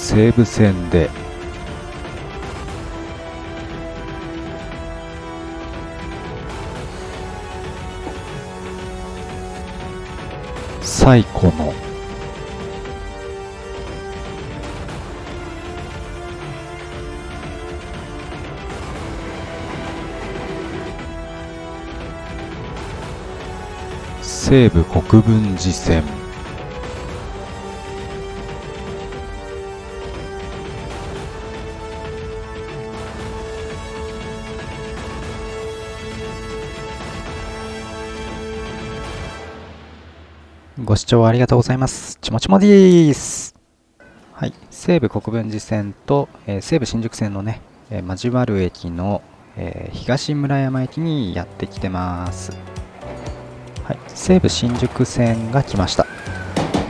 西武線で。最古の。西武国分寺線。ご視聴ありがとうございます。ちもちもでーす。はい、西武国分寺線と、えー西武新宿線のね、えー交わる駅の、えー東村山駅にやってきてます。はい、西武新宿線が来ました。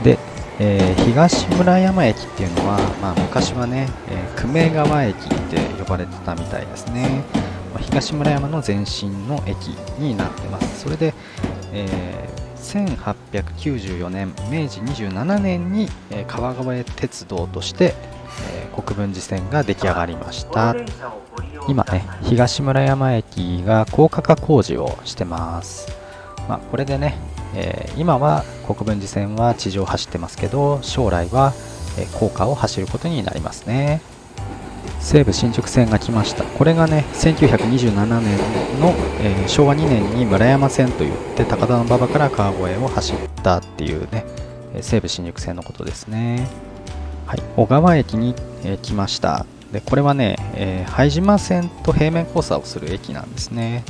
で、え東村山駅っていうのは、まあ、昔はね、え久米川駅って呼ばれてたみたいですね。ま東村山の前身の駅になってます。それで、え1894年明治27年に、川越鉄道として、国分寺線が出来上がりました。今ね東村山駅が高架化工事をしてます、まあ、これでね、えー今は国分寺線は地上走ってますけど将来は、高架を走ることになりますね。西武新宿線が来ました。これがね1927年の、えー昭和2年に村山線といって高田馬場から川越を走ったっていうね西武新宿線のことですね。はい。小川駅に、えー来ました。でこれはね、えー拝島線と平面交差をする駅なんですね。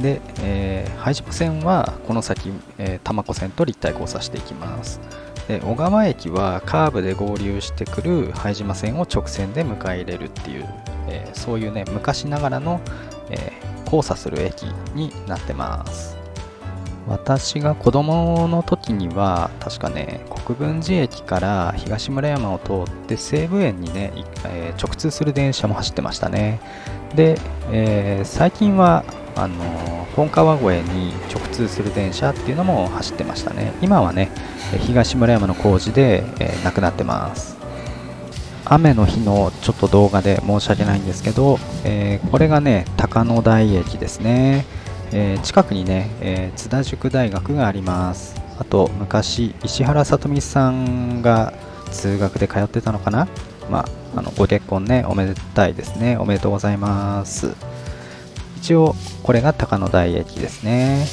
で、え拝島線はこの先、えー多摩湖線と立体交差していきます。で小川駅はカーブで合流してくる拝島線を直線で迎え入れるっていう、えーそういうね昔ながらの、えー交差する駅になってます。私が子供の時には確かね国分寺駅から東村山を通って西武園にね、えー直通する電車も走ってましたね。で、えー最近はあの本川越に直通する電車っていうのも走ってましたね。今はね東村山の工事で、えーなくなってます。雨の日のちょっと動画で申し訳ないんですけど、えーこれがね高野台駅ですね、えー近くにね、え津田塾大学があります。あと昔石原さとみさんが通学で通ってたのかな。まああのご結婚ねおめでたいですね。おめでとうございます。一応これが高野台駅ですね。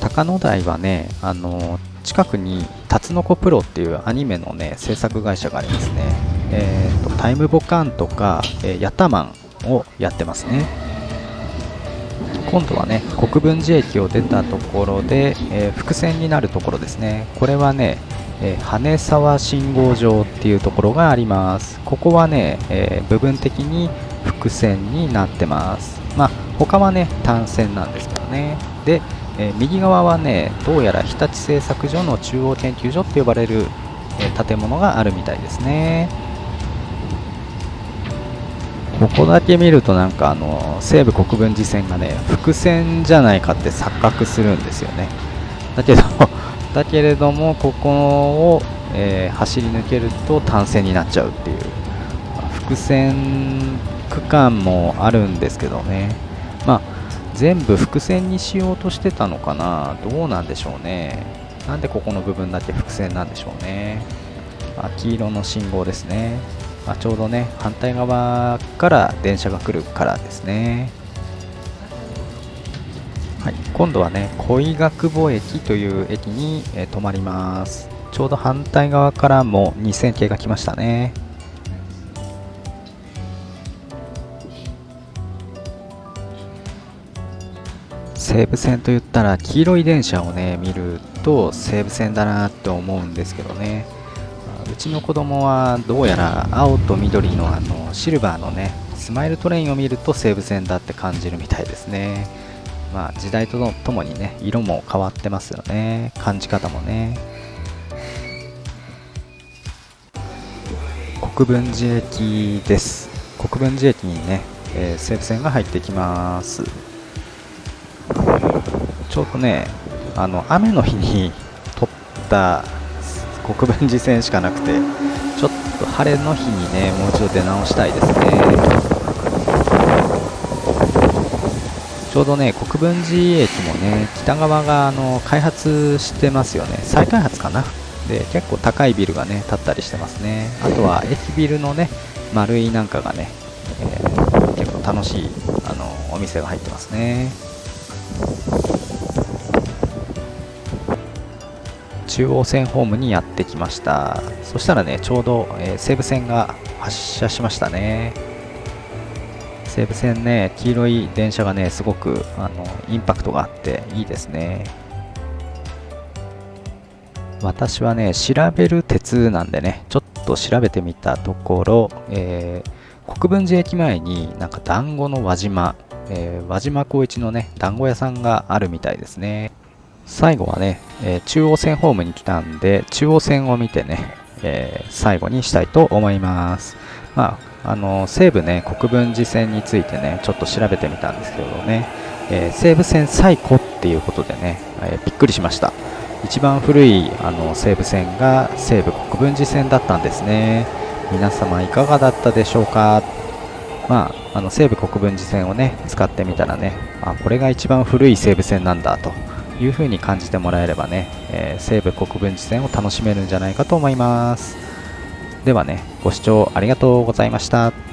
高野台はねあの近くにタツノコプロっていうアニメのね制作会社がありますね。えーとタイムボカンとか、えーヤタマンをやってますね。今度はね国分寺駅を出たところで、えー伏線になるところですね。これはね、えー羽沢信号場っていうところがあります。ここはね、えー部分的に伏線になってます。まあ他はね単線なんですけどね。で、えー右側はねどうやら日立製作所の中央研究所って呼ばれる、えー建物があるみたいですね。ここだけ見るとなんかあの西武国分寺線がね伏線じゃないかって錯覚するんですよね。だけど だけれどもここを、えー走り抜けると単線になっちゃうっていう。あ伏線区間もあるんですけどね。まあ全部伏線にしようとしてたのかな？どうなんでしょうね。なんでここの部分だけ伏線なんでしょうね。あ黄色の信号ですね。あちょうどね反対側から電車が来るからですね。はい、今度はね恋学母駅という駅に、えー止まります。ちょうど反対側からも2000系が来ましたね。西武線といったら黄色い電車をね見ると西武線だなって思うんですけどね。うちの子供はどうやら青と緑のあのシルバーのねスマイルトレインを見ると西武線だって感じるみたいですね。まあ時代とともにね色も変わってますよね。感じ方もね。国分寺駅です。国分寺駅にね、えー西武線が入ってきます。ちょうどねあの雨の日に撮った国分寺線しかなくてちょっと晴れの日にねもう一度出直したいですね。ちょうどね国分寺駅もね北側があの開発してますよね。再開発かな？で結構高いビルがね建ったりしてますね。あとは駅ビルのね丸いなんかがね、えー、結構楽しいあのお店が入ってますね。中央線ホームにやってきました。そしたらねちょうど、えー、西武線が発車しましたね。西武線ね黄色い電車がねすごくあのインパクトがあっていいですね。私はね調べる鉄なんでねちょっと調べてみたところ、えー、国分寺駅前になんか団子の輪島、えー、輪島光一のね団子屋さんがあるみたいですね。最後はね、えー、中央線ホームに来たんで、中央線を見てね、えー、最後にしたいと思います。まあ、あの西武ね、国分寺線についてね、ちょっと調べてみたんですけどね、え、西武線最古っていうことでね、えびっくりしました。一番古いあの西武線が西武国分寺線だったんですね。皆様いかがだったでしょうか？まあ、あの西武国分寺線をね、使ってみたらね、あ、これが一番古い西武線なんだと。いう風に感じてもらえればね、えー、西武国分寺線を楽しめるんじゃないかと思います。ではねご視聴ありがとうございました。